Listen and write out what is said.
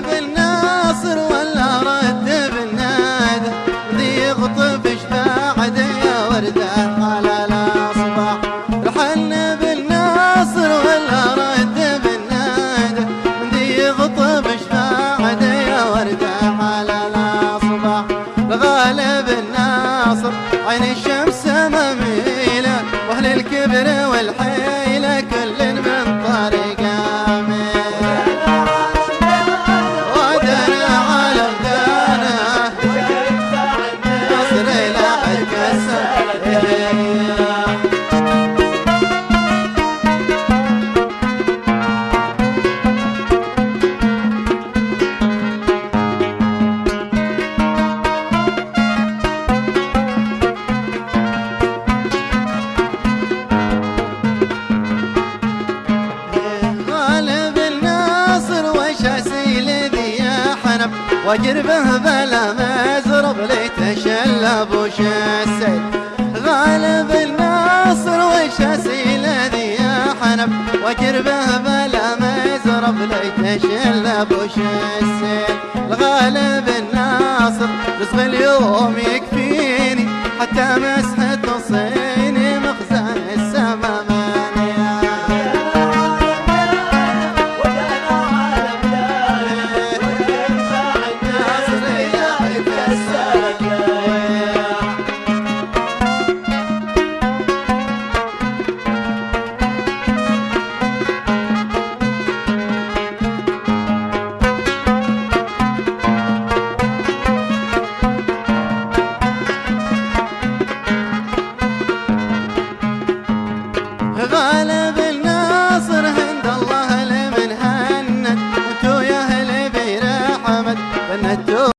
بالناصر ولا رد بالنادى ذي يغطف بعد على الأصبح الغالب الناصر عين الشمس مميلة وأهل الكبر والحيلة كل من حنب وجربه بلا مزرب ليتشلب وش السيل غالب الناصر وش اسيل ذي حنب. وجربه بلا مزرب ليتشلب وش السيل الغالب الناصر رزق اليوم يكفيني. حتى ما macho